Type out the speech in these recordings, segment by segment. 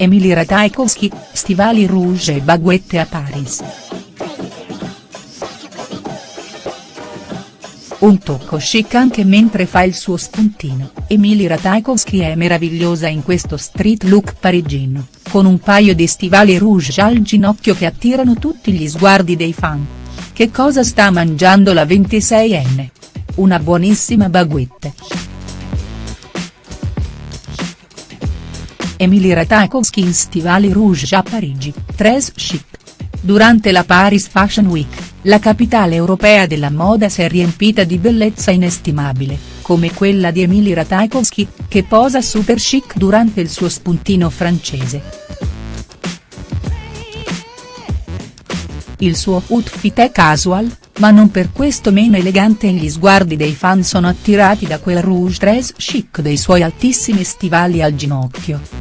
Emily Ratajkowski, stivali rouge e baguette a Paris. Un tocco chic anche mentre fa il suo spuntino, Emily Ratajkowski è meravigliosa in questo street look parigino, con un paio di stivali rouge al ginocchio che attirano tutti gli sguardi dei fan. Che cosa sta mangiando la 26enne? Una buonissima baguette. Emily Ratajkowski in stivali rouge a Parigi, tres chic. Durante la Paris Fashion Week, la capitale europea della moda si è riempita di bellezza inestimabile, come quella di Emily Ratajkowski, che posa super chic durante il suo spuntino francese. Il suo outfit è casual, ma non per questo meno elegante e gli sguardi dei fan sono attirati da quel rouge dress chic dei suoi altissimi stivali al ginocchio.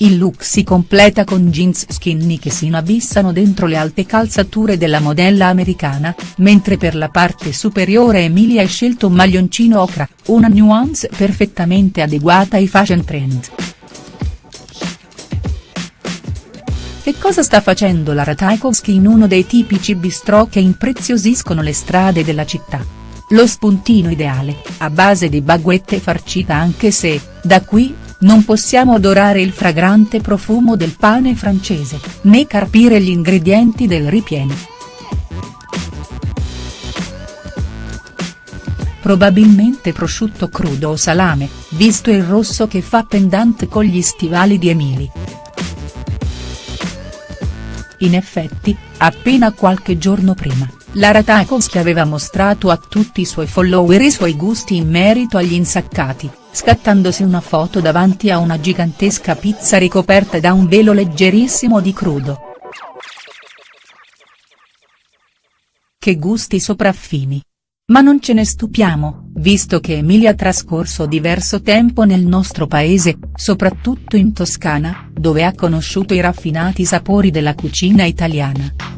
Il look si completa con jeans skinny che si inabissano dentro le alte calzature della modella americana, mentre per la parte superiore Emilia ha scelto un maglioncino ocra, una nuance perfettamente adeguata ai fashion trend. Che cosa sta facendo la Ratajkowski in uno dei tipici bistrò che impreziosiscono le strade della città? Lo spuntino ideale, a base di baguette farcita anche se, da qui, non possiamo odorare il fragrante profumo del pane francese, né carpire gli ingredienti del ripieno. Probabilmente prosciutto crudo o salame, visto il rosso che fa pendant con gli stivali di Emily. In effetti, appena qualche giorno prima, Lara Tarkovsky aveva mostrato a tutti i suoi follower i suoi gusti in merito agli insaccati, scattandosi una foto davanti a una gigantesca pizza ricoperta da un velo leggerissimo di crudo. Che gusti sopraffini. Ma non ce ne stupiamo, visto che Emilia ha trascorso diverso tempo nel nostro paese, soprattutto in Toscana, dove ha conosciuto i raffinati sapori della cucina italiana.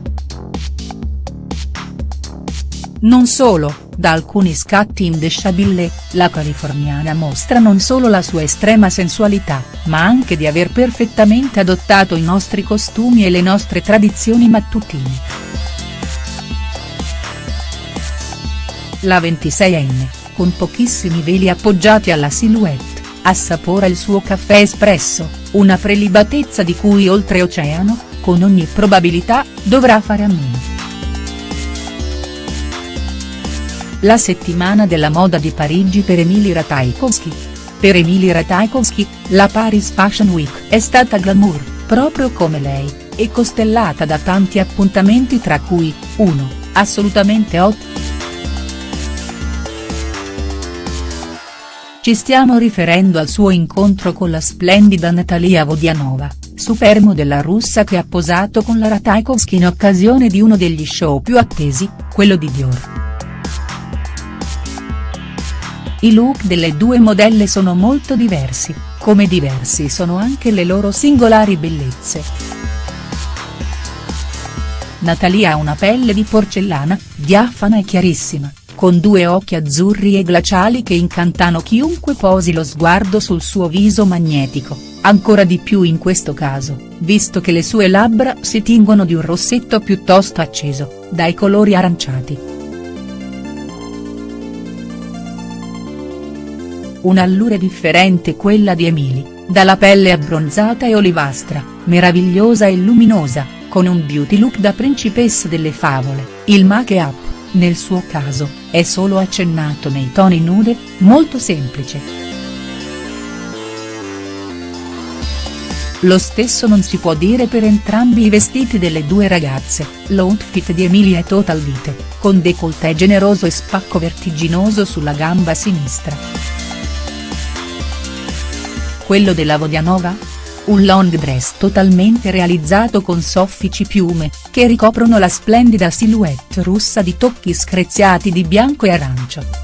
Non solo, da alcuni scatti in The Chabille, la californiana mostra non solo la sua estrema sensualità, ma anche di aver perfettamente adottato i nostri costumi e le nostre tradizioni mattutine. La 26enne, con pochissimi veli appoggiati alla silhouette, assapora il suo caffè espresso, una prelibatezza di cui oltreoceano, con ogni probabilità, dovrà fare a meno. La settimana della moda di Parigi per Emily Ratajkowski. Per Emily Ratajkowski, la Paris Fashion Week è stata glamour, proprio come lei, e costellata da tanti appuntamenti tra cui, 1, assolutamente hot. Ci stiamo riferendo al suo incontro con la splendida Natalia Vodianova, supermodella russa che ha posato con la Ratajkowski in occasione di uno degli show più attesi, quello di Dior. I look delle due modelle sono molto diversi, come diversi sono anche le loro singolari bellezze. Natalia ha una pelle di porcellana, diafana e chiarissima, con due occhi azzurri e glaciali che incantano chiunque posi lo sguardo sul suo viso magnetico, ancora di più in questo caso, visto che le sue labbra si tingono di un rossetto piuttosto acceso, dai colori aranciati. Un'allure differente quella di Emily, dalla pelle abbronzata e olivastra, meravigliosa e luminosa, con un beauty look da principessa delle favole, il make-up, nel suo caso, è solo accennato nei toni nude, molto semplice. Lo stesso non si può dire per entrambi i vestiti delle due ragazze, l'outfit di Emilia è total vite, con décolleté generoso e spacco vertiginoso sulla gamba sinistra quello della Vodianova? Un long dress totalmente realizzato con soffici piume, che ricoprono la splendida silhouette russa di tocchi screziati di bianco e arancio.